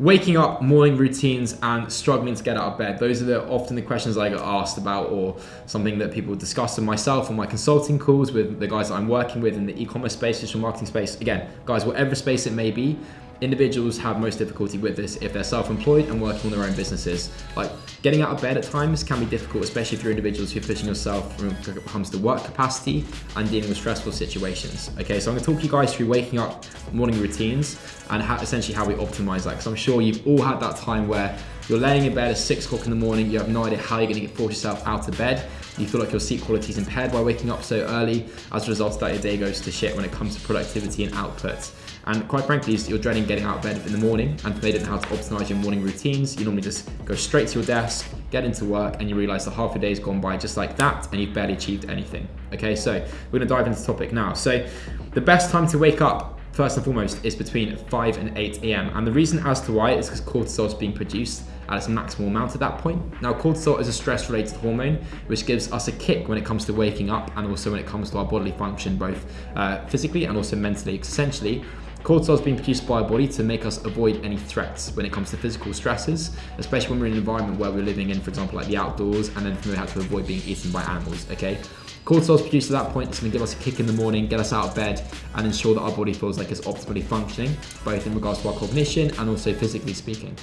waking up, morning routines, and struggling to get out of bed. Those are the, often the questions I get asked about, or something that people discuss with myself on my consulting calls with the guys that I'm working with in the e-commerce space, digital marketing space. Again, guys, whatever space it may be, individuals have most difficulty with this if they're self-employed and working on their own businesses. Like getting out of bed at times can be difficult, especially if you're individuals who are pushing yourself when it comes to work capacity and dealing with stressful situations. Okay, so I'm gonna talk you guys through waking up morning routines and how, essentially how we optimize that. Because I'm sure you've all had that time where you're laying in bed at six o'clock in the morning, you have no idea how you're gonna get force yourself out of bed. You feel like your sleep quality is impaired by waking up so early. As a result of that, your day goes to shit when it comes to productivity and output. And quite frankly, you're dreading getting out of bed in the morning and they don't know how to optimize your morning routines. You normally just go straight to your desk, get into work, and you realize that half a day has gone by just like that and you've barely achieved anything. Okay, so we're gonna dive into the topic now. So the best time to wake up first and foremost is between 5 and 8 a.m. And the reason as to why is because cortisol is being produced at its maximal amount at that point. Now, cortisol is a stress related hormone which gives us a kick when it comes to waking up and also when it comes to our bodily function, both uh, physically and also mentally. Essentially, Cortisol is being produced by our body to make us avoid any threats when it comes to physical stresses, especially when we're in an environment where we're living in, for example, like the outdoors, and then we have to avoid being eaten by animals, okay? Cortisol is produced at that point, it's gonna give us a kick in the morning, get us out of bed, and ensure that our body feels like it's optimally functioning, both in regards to our cognition and also physically speaking.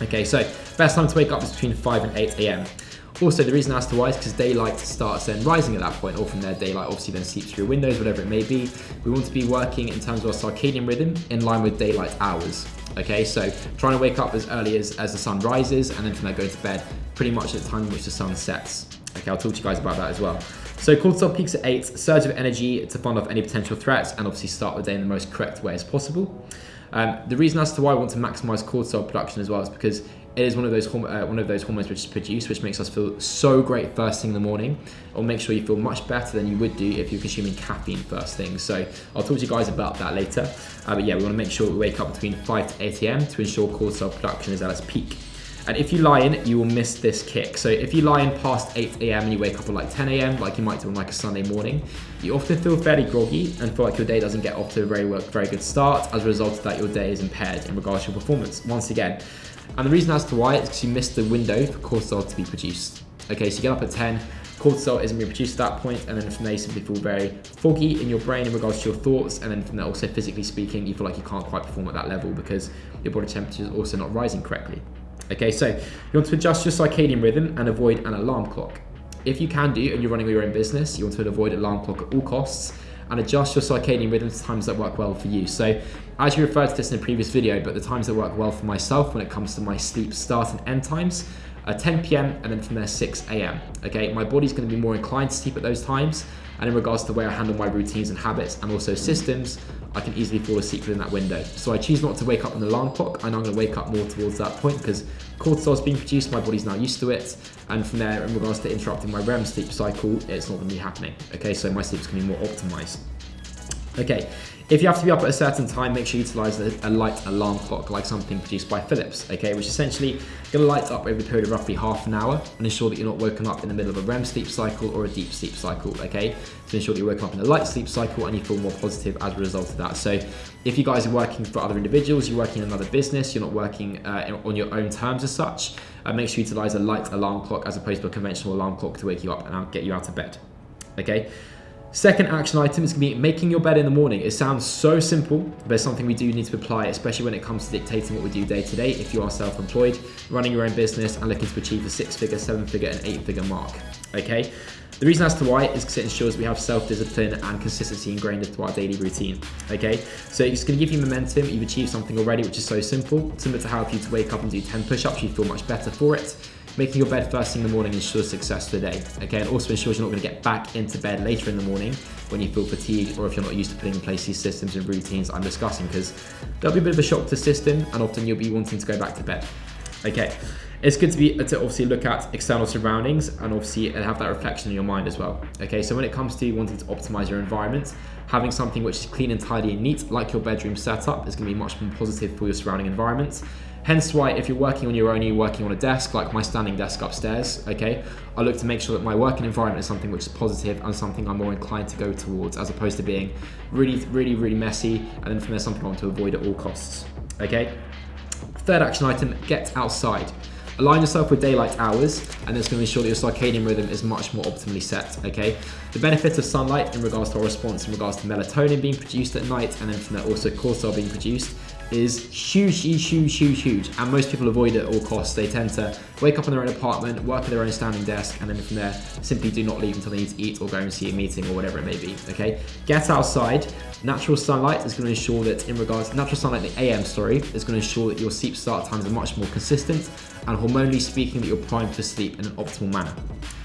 Okay, so best time to wake up is between 5 and 8 a.m. Also, the reason as to why is because daylight starts then rising at that point, or from there, daylight obviously then seeps through windows, whatever it may be. We want to be working in terms of our circadian rhythm in line with daylight hours. Okay, so trying to wake up as early as, as the sun rises and then from there go to bed pretty much at the time in which the sun sets. Okay, I'll talk to you guys about that as well. So cortisol peaks at 8, surge of energy to fend off any potential threats and obviously start the day in the most correct way as possible. Um, the reason as to why I want to maximize cortisol production as well is because it is one of those uh, one of those hormones which is produced, which makes us feel so great first thing in the morning. It'll make sure you feel much better than you would do if you're consuming caffeine first thing. So I'll talk to you guys about that later. Uh, but yeah, we want to make sure we wake up between 5 to 8 a.m. to ensure cortisol production is at its peak. And if you lie in, you will miss this kick. So if you lie in past 8 a.m. and you wake up at like 10 a.m., like you might do on like a Sunday morning, you often feel fairly groggy and feel like your day doesn't get off to a very, very good start. As a result of that, your day is impaired in regards to your performance. Once again, and the reason as to why is because you missed the window for cortisol to be produced. Okay, so you get up at 10, cortisol isn't being produced at that point, and then from there you simply feel very foggy in your brain in regards to your thoughts, and then from there also physically speaking, you feel like you can't quite perform at that level because your body temperature is also not rising correctly. Okay, so you want to adjust your circadian rhythm and avoid an alarm clock. If you can do and you're running your own business, you want to avoid alarm clock at all costs and adjust your circadian rhythm to times that work well for you. So as you referred to this in a previous video, but the times that work well for myself when it comes to my sleep start and end times are 10 p.m. and then from there 6 a.m. Okay, my body's going to be more inclined to sleep at those times. And in regards to the way I handle my routines and habits and also systems, I can easily fall asleep within that window. So I choose not to wake up the alarm clock. Know I'm going to wake up more towards that point because cortisol is being produced, my body's now used to it. And from there, in regards to interrupting my REM sleep cycle, it's not going to be happening. Okay, so my sleep's going to be more optimized. Okay, if you have to be up at a certain time, make sure you utilize a, light alarm clock, like something produced by Philips, okay, which essentially gonna light up over the period of roughly half an hour and ensure that you're not woken up in the middle of a REM sleep cycle or a deep sleep cycle, okay? To ensure that you're woken up in a light sleep cycle and you feel more positive as a result of that. So if you guys are working for other individuals, you're working in another business, you're not working uh, on your own terms as such, uh, make sure you utilize a light alarm clock as opposed to a conventional alarm clock to wake you up and get you out of bed, okay? Second action item is going to be making your bed in the morning. It sounds so simple, but it's something we do need to apply, especially when it comes to dictating what we do day to day if you are self-employed, running your own business and looking to achieve a six-figure, seven-figure and eight-figure mark, okay? The reason as to why is because it ensures we have self-discipline and consistency ingrained into our daily routine, okay? So it's gonna give you momentum, you've achieved something already which is so simple, similar to how if you to wake up and do 10 push-ups, you feel much better for it. Making your bed first thing in the morning ensures success for the day. Okay, and also ensures you're not to get back into bed later in the morning when you feel fatigued or if you're not used to putting in place these systems and routines I'm discussing because there'll be a bit of a shock to the system and often you'll be wanting to go back to bed. Okay, it's good to be to obviously look at external surroundings and obviously have that reflection in your mind as well. Okay, so when it comes to wanting to optimize your environment, having something which is clean and tidy and neat, like your bedroom setup, is going to be much more positive for your surrounding environment. Hence why if you're working on your own, you're working on a desk, like my standing desk upstairs, okay, I look to make sure that my working environment is something which is positive and something I'm more inclined to go towards as opposed to being really, really, really messy and then from there something I want to avoid at all costs, okay? Third action item, get outside. Align yourself with daylight hours, and it's going to ensure that your circadian rhythm is much more optimally set, okay? The benefits of sunlight in regards to our response in regards to melatonin being produced at night, and then from there also cortisol being produced, is huge, huge, huge, huge. And most people avoid it at all costs. They tend to wake up in their own apartment, work at their own standing desk, and then from there, simply do not leave until they need to eat or go and see a meeting or whatever it may be, okay? Get outside. Natural sunlight is to ensure that in regards, natural sunlight the AM, sorry, is to ensure that your sleep start times are much more consistent and hormonally speaking that you're primed for sleep in an optimal manner.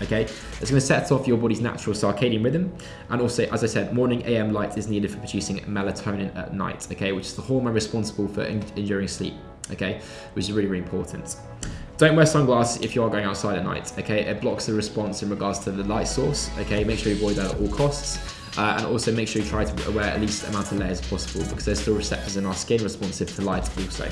Okay, it's going to set off your body's natural circadian rhythm, and also, as I said, morning AM light is needed for producing melatonin at night. Okay, which is the hormone responsible for enduring sleep. Okay, which is really really important. Don't wear sunglasses if you are going outside at night. Okay, it blocks the response in regards to the light source. Okay, make sure you avoid that at all costs. Uh, and also make sure you try to wear at least amount of layers possible because there's still receptors in our skin responsive to light also.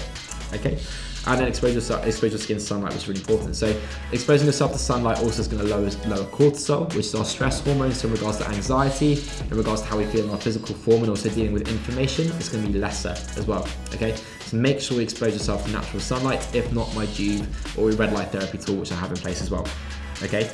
Okay, and then expose your, expose your skin to sunlight, which is really important. So exposing yourself to sunlight also is going to lower, lower cortisol, which is our stress hormone. So in regards to anxiety, in regards to how we feel in our physical form, and also dealing with inflammation, it's going to be lesser as well. Okay, so make sure you expose yourself to natural sunlight. If not, my Joovv or red light therapy tool, which I have in place as well okay?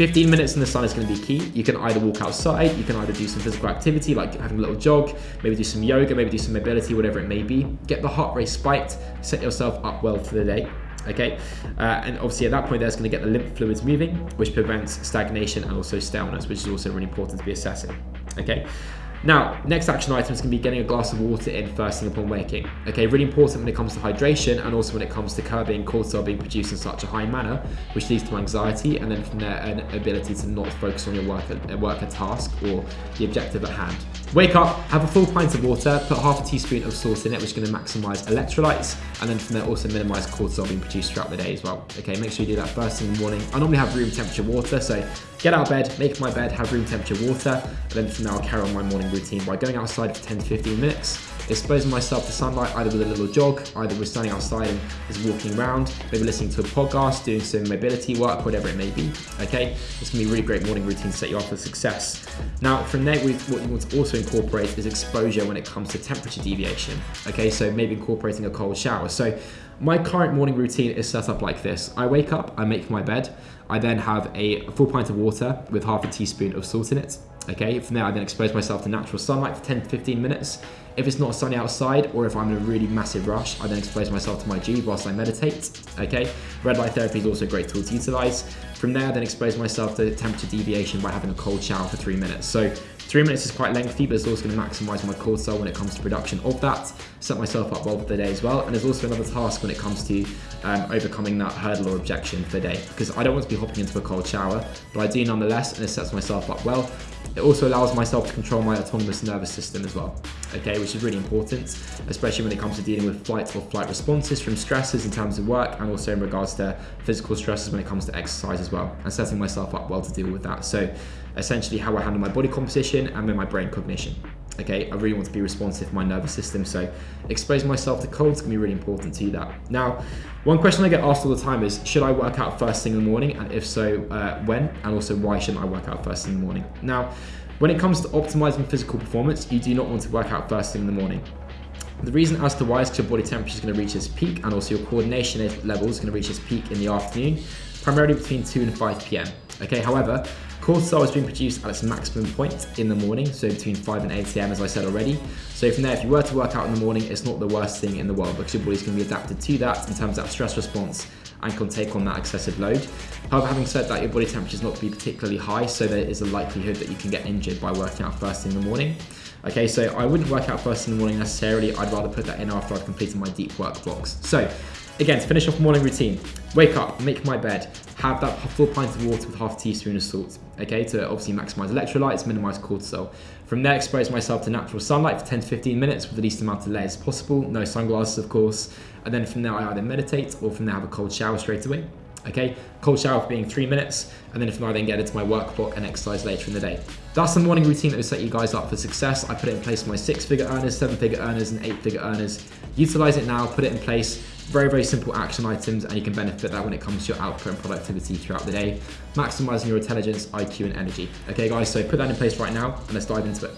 15 minutes in the sun is gonna be key. You can either walk outside, you can either do some physical activity like having a little jog, maybe do some yoga, maybe do some mobility, whatever it may be. Get the heart rate spiked, set yourself up well for the day okay? Uh, and obviously at that point, that's gonna get the lymph fluids moving, which prevents stagnation and also staleness, which is also really important to be assessing, okay? Now, next action item is going to be getting a glass of water in first thing upon waking. Okay, really important when it comes to hydration and also when it comes to curbing cortisol being produced in such a high manner, which leads to anxiety and then from there an ability to not focus on your work, at, work a task or the objective at hand. Wake up, have a full pint of water, put half a teaspoon of salt in it, which is going to maximize electrolytes, and then from there also minimize cortisol being produced throughout the day as well. Okay, make sure you do that first thing in the morning. I normally have room temperature water, so get out of bed, make my bed, have room temperature water, and then from there I'll carry on my morning routine by going outside for 10 to 15 minutes, exposing myself to sunlight either with a little jog, either with standing outside and just walking around, maybe listening to a podcast, doing some mobility work, whatever it may be. Okay, it's gonna be a really great morning routine to set you up for success. Now, from there, what you want to also incorporate is exposure when it comes to temperature deviation. Okay, so maybe incorporating a cold shower. So my current morning routine is set up like this. I wake up, I make my bed, I then have a full pint of water with half a teaspoon of salt in it. Okay, from there I then expose myself to natural sunlight for 10 to 15 minutes. If it's not sunny outside or if I'm in a really massive rush, I then expose myself to my Joovv whilst I meditate. Okay, red light therapy is also a great tool to utilize. From there, I then expose myself to temperature deviation by having a cold shower for three minutes. So Three minutes is quite lengthy, but it's also going to maximize my cortisol when it comes to production of that. Set myself up well for the day as well. And there's also another task when it comes to um, overcoming that hurdle or objection for the day, because I don't want to be hopping into a cold shower, but I do nonetheless, and it sets myself up well. It also allows myself to control my autonomous nervous system as well, okay, which is really important, especially when it comes to dealing with flight or flight responses from stresses in terms of work and also in regards to physical stresses when it comes to exercise as well, and setting myself up well to deal with that. So essentially how I handle my body composition and then my brain cognition. Okay, I really want to be responsive to my nervous system, so exposing myself to cold is gonna be really important to that. Now, one question I get asked all the time is, should I work out first thing in the morning? And if so, uh, when? And also, why shouldn't I work out first thing in the morning? Now, when it comes to optimizing physical performance, you do not want to work out first thing in the morning. The reason as to why is because your body temperature is going to reach its peak and also your coordination level is going to reach its peak in the afternoon, primarily between 2 and 5 p.m. Okay, however, Cortisol is being produced at its maximum point in the morning, so between 5 and 8 a.m. as I said already. So from there, if you were to work out in the morning, it's not the worst thing in the world because your body's going to be adapted to that in terms of that stress response and can take on that excessive load. However, having said that, your body temperature is not to be particularly high, so there is a likelihood that you can get injured by working out first in the morning. Okay, so I wouldn't work out first in the morning necessarily. I'd rather put that in after I've completed my deep work blocks. So Again, to finish off morning routine, wake up, make my bed, have that full pint of water with half a teaspoon of salt, okay, to obviously maximize electrolytes, minimize cortisol. From there, expose myself to natural sunlight for 10 to 15 minutes with the least amount of layers possible, no sunglasses, of course. And then from there, I either meditate or from there have a cold shower straight away. Okay, cold shower for being three minutes, and then if not, I then get into my work block and exercise later in the day. That's the morning routine that will set you guys up for success. I put it in place for my six figure earners, seven figure earners, and eight figure earners. Utilize it now, put it in place very, very simple action items and you can benefit that when it comes to your output and productivity throughout the day, maximizing your intelligence, IQ, and energy. Okay, guys, so put that in place right now and let's dive into it.